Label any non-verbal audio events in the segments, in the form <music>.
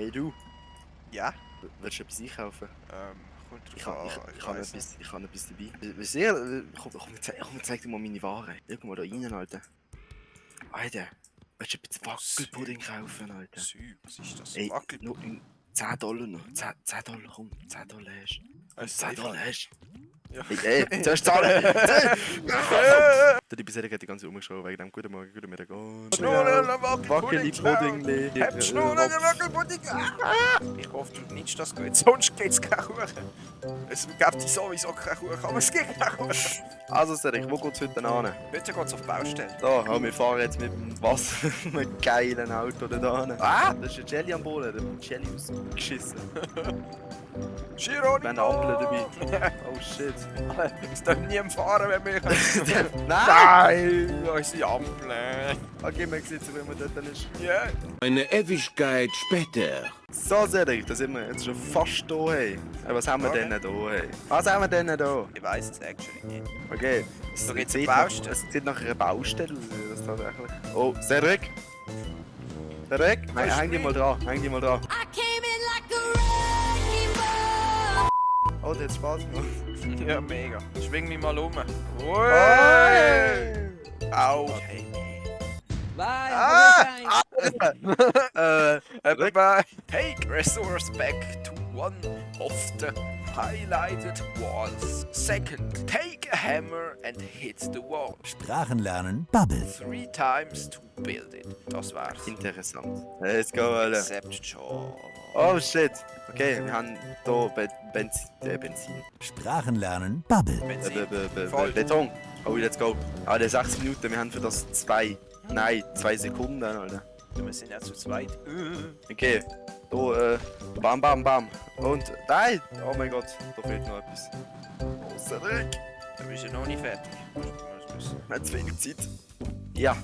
Hey du, Ja? willst du etwas einkaufen? Ähm, kommt Ich drauf ich, an, ich, habe weiss etwas, ich habe etwas dabei. Sehr, äh, komm, komm, zeig, komm, zeig dir mal meine Ware. Irgendwo da rein, Alter. Alter, willst du etwas Wackelpudding kaufen, Alter? Sü, was ist das? Ey, nur in 10 Dollar noch. 10, 10 Dollar, komm, 10 Dollar hast du. Ein 10 Dollar hast Ja. du. Ey, ey, zuerst zahlen! Der die bisher hat die ganze umgeschaut wegen dem guten Morgen, guten Mittag. und- Wackelpudding Wackelpudding. Hab Schnurren, Wackelpudding! Ah! Ich hoffe nicht, dass du jetzt sonst geht's keinen Kuchen. Es gibt sowieso keinen Kuchen, aber es gibt keinen Kuchen. Also, Cedric, wo geht's heute hin? Bitte geht's auf die Baustelle. Da, ja, wir fahren jetzt mit dem was <laughs> mit einem geilen Auto da hin. Ah, das ist ein Jelly am Boden, der hat Jelly ausgeschissen. <laughs> Gironi! Wir haben eine Ampel dabei. <laughs> Oh shit. Es darf nie fahren, wenn wir... Nein! Nein! Unsere Ampel. Okay, man sieht so, wie man dort ist. Ja. Eine Ewigkeit später. So, Cedric, da sind wir jetzt schon fast da, hey. Was haben wir Okay. denn da, hey? Was haben wir denn da? Ich weiß es actually nicht. Okay. Es Da geht's sieht nach-. Es sieht nach einer Baustelle aus, das tatsächlich. Oh, Cedric? Cedric? Nein, ist häng dich mal dran, häng dich mal dran. I came in like a wrecking ball. Oh, der hat Spaß gemacht. <laughs> Ja, mega. Schwing mich mal um. Hey! Au. Ah! <laughs> äh, Bye. Take resource back to one of the highlighted walls. Second, take a hammer and hit the wall. Sprachenlernen Bubble. Three times to build it. Das war's. interessant. Let's go, Alter. Except Job. Oh shit. Okay, wir haben hier Be Benzin. Äh, Benzin. Sprachenlernen Bubble. Äh, Benzin. Be Be Be Voll. Be Beton. Oh, let's go. Ah, der 6 Minuten, wir haben für das 2. Nein, 2 Sekunden, Alter. Wir sind ja zu zweit. Okay. Da, äh, bam, bam, bam. Und, nein! Oh mein Gott, da fehlt noch etwas. Oh, Cedric. Da bist du noch nicht fertig. Wir haben zu wenig Zeit. Ja.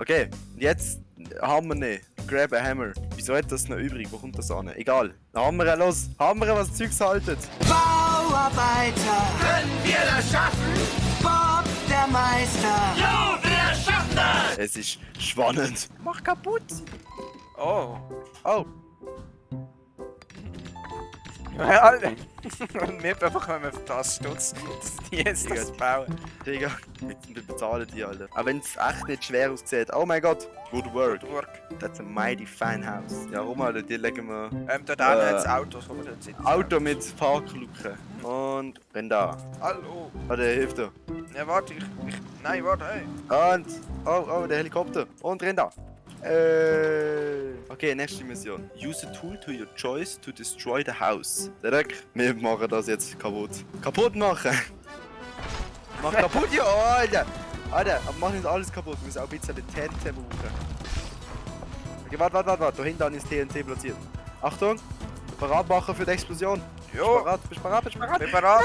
Okay, jetzt Hammer ne. Grab a Hammer. Wieso hat das noch übrig? Wo kommt das an? Egal. Hammer, los! Hammer, was Zeugs haltet! Bauarbeiter. Können wir das schaffen? Bob, der Meister. Jo, wir! Es ist spannend. Mach kaputt! Oh. Oh, Alter. Und <laughs> wir bekommen wir das Stutz, dass die jetzt das bauen. Digga, wir- wir bezahlen die, Alter. Auch wenn es echt nicht schwer aussieht. Oh mein Gott, good work. Work. That's a mighty fine house. Ja, rum, Alter, die legen wir Ähm, dort hinten Äh, hat es Autos, wo wir dort sitzen. Auto mit Parkluke. Und renn da. Hallo. Warte, hilf dir. Ja, warte, ich, ich... Nein, warte, hey. Und, oh, oh, der Helikopter. Und renn da. Äh. Okay, nächste Mission. Use a tool to your choice to destroy the house. Direkt, wir machen das jetzt kaputt. Kaputt machen! <laughs> Mach kaputt, ja, Alter! Alter, aber mach nicht alles kaputt, wir müssen auch ein bisschen TNT brauchen. Okay, warte, warte, warte, warte. Da hinten das TNT platziert. Achtung! Parat machen für die Explosion. Bist Jo, bist parat, bist du parat? bin bereit.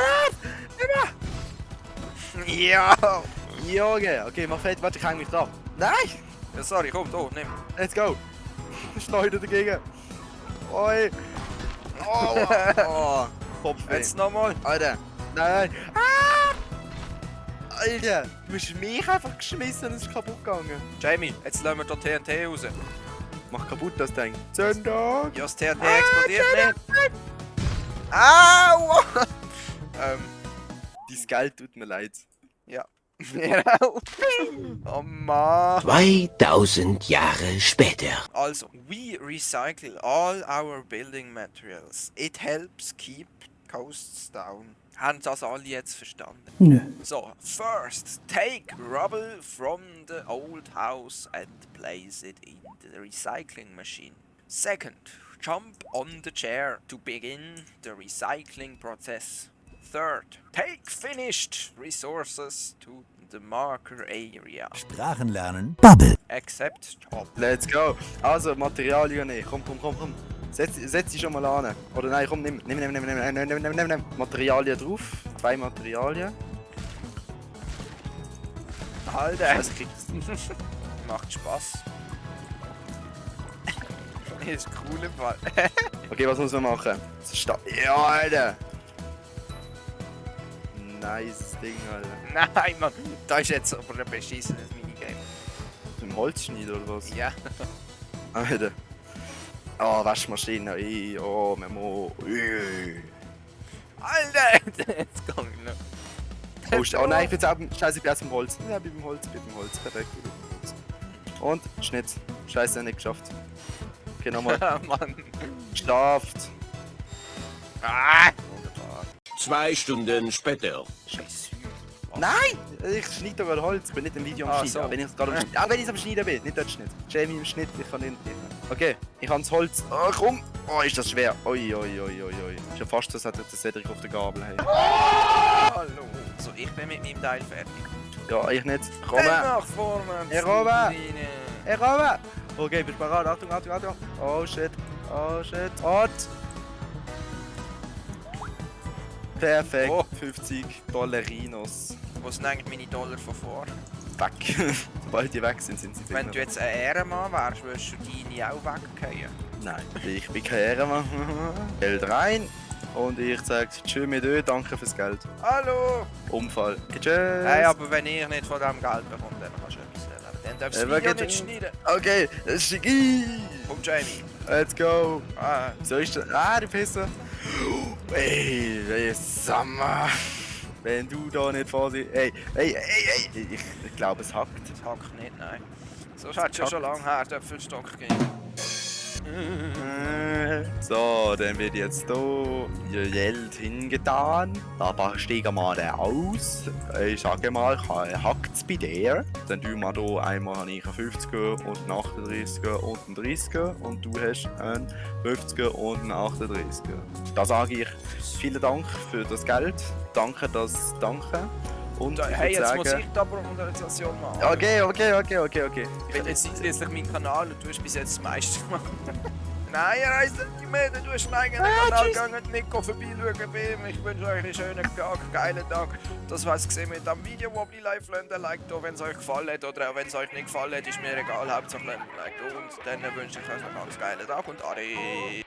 Ja. Junge, okay, mach fertig, warte, ich häng mich dran. Nein! ja! Sorry, komm, da, nimm. Let's go! <laughs> Schleuder dagegen! Oi! Oh! oh. <laughs> Kopfweh. Jetzt nochmal. Alter! Nein! Ah! Alter! Du hast mich einfach geschmissen und es ist kaputt gegangen. Jamie, jetzt lassen wir da TNT raus. Mach kaputt das Ding. Zündung! Ja, das TNT explodiert nicht. Au! <laughs> ähm, Dein Geld tut mir leid. ja. <laughs> Oh Mann. 2000 Jahre später. Also, we recycle all our building materials. It helps keep costs down. Haben das alle jetzt verstanden? Nö. So, first, take rubble from the old house and place it in the recycling machine. Second, jump on the chair to begin the recycling process. Third, take finished resources to the marker area. Sprachenlernen Bubble. Accept job. Let's go! Also, Materialien nehmen. Komm, komm, komm, komm. Setz, setz dich schon mal an. Oder nein, komm, nimm, nimm, nimm, nimm, nimm, nimm, nimm, nimm, nimm, nimm. Materialien drauf. Zwei Materialien. Alter, Was kriegst <laughs> macht Spaß. <laughs> ist cool im Fall. <laughs> Okay, was muss man machen? Das Ja, Alter! Nice Ding, Alter. <laughs> Nein, Mann, da ist jetzt aber ein beschissenes Minigame. Zum Holzschnitt oder was? Ja. <laughs> Alter. Oh, Waschmaschine. Ey, oh, Memo. Ui. Alter! <laughs> Jetzt komm ich noch. Oh, oh nein, ich bin's auch beim, scheiße, ich bin erst beim Holz. Ja, ich bin beim Holz, ich bin beim Holz. Perfekt. ich bin beim Holz. Und, Schnitt. Scheiße, nicht geschafft. Okay, nochmal. Ah, Mann. Geschafft. Ah! Zwei Stunden später. Scheiße. Nein! Ich schneide doch gerade Holz, ich bin nicht im Video am Ah, Schneiden. so. Auch wenn ich es gerade am Schneiden, auch wenn ich es am Schneiden bin, nicht dort Schnitt. Jamie im Schnitt, ich kann nicht. Okay, ich habe das Holz. Oh, komm! Oh, ist das schwer. Oi, oi, oi, oi, oi. Ist ja fast so, als hätte der Cedric auf der Gabel. Hey. Hallo. So, ich bin mit meinem Teil fertig. Ja, ich nicht. Komm! Dann nach vorne. Robert. Rein. Hey, Robert! Okay, bist du bereit? Achtung, Achtung, Achtung! Oh shit! Oh shit! Und! Perfekt! Oh. 50 Dollarinos. Wo sind eigentlich meine Dollar von vor? Weg! <laughs> Sobald die weg sind, sind sie Wenn du jetzt ein Ehrenmann wärst, würdest du deine auch weggehen. Nein, ich bin kein Ehrenmann. <laughs> Geld rein und ich sage Tschüss mit euch, danke fürs Geld. Hallo! Unfall. Tschüss! Hey, aber wenn ich nicht von dem Geld bekomme, dann kannst du etwas erleben. Dann darfst du wegen- nicht schneiden. Okay, das ist Schicki! Komm, Jamie. Let's go! Ah, So ist das. Ah, du Pisser! Ey, ey, Sommer! Wenn du da nicht vorsichtig. Ey, ey, ey, ey! Ich, ich glaube, es hackt. das hackt nicht, nein. So hat es schon lange her, den Apfelstock gegeben. So, dann wird jetzt hier ihr Geld hingetan. Da steigen wir dann aus. Ich sage mal, hackt es bei dir. Dann tun wir hier einmal einen 50er und einen 38er und einen 30er und du hast einen 50er und einen 38er. Da sage ich vielen Dank für das Geld. Danke, das Danke. Und Da, ich hey, jetzt muss sagen, ich die Organisation machen. Okay, okay, okay, okay, okay. Ich bin jetzt schließlich mein Kanal und du hast bis jetzt das meiste gemacht. <laughs> Nein, ihr reist nicht mehr, du hast einen eigenen Kanal gegangen, Nico vorbeischauen bei ihm. Ich wünsche euch einen schönen Tag, geilen Tag. Das war's gesehen mit dem Video, wo ihr live lernt. Like da, wenn es euch gefallen hat oder auch wenn es euch nicht gefallen hat, ist mir egal. Hauptsache lernt Like da. Und dann wünsche ich euch noch einen geilen Tag und Ade.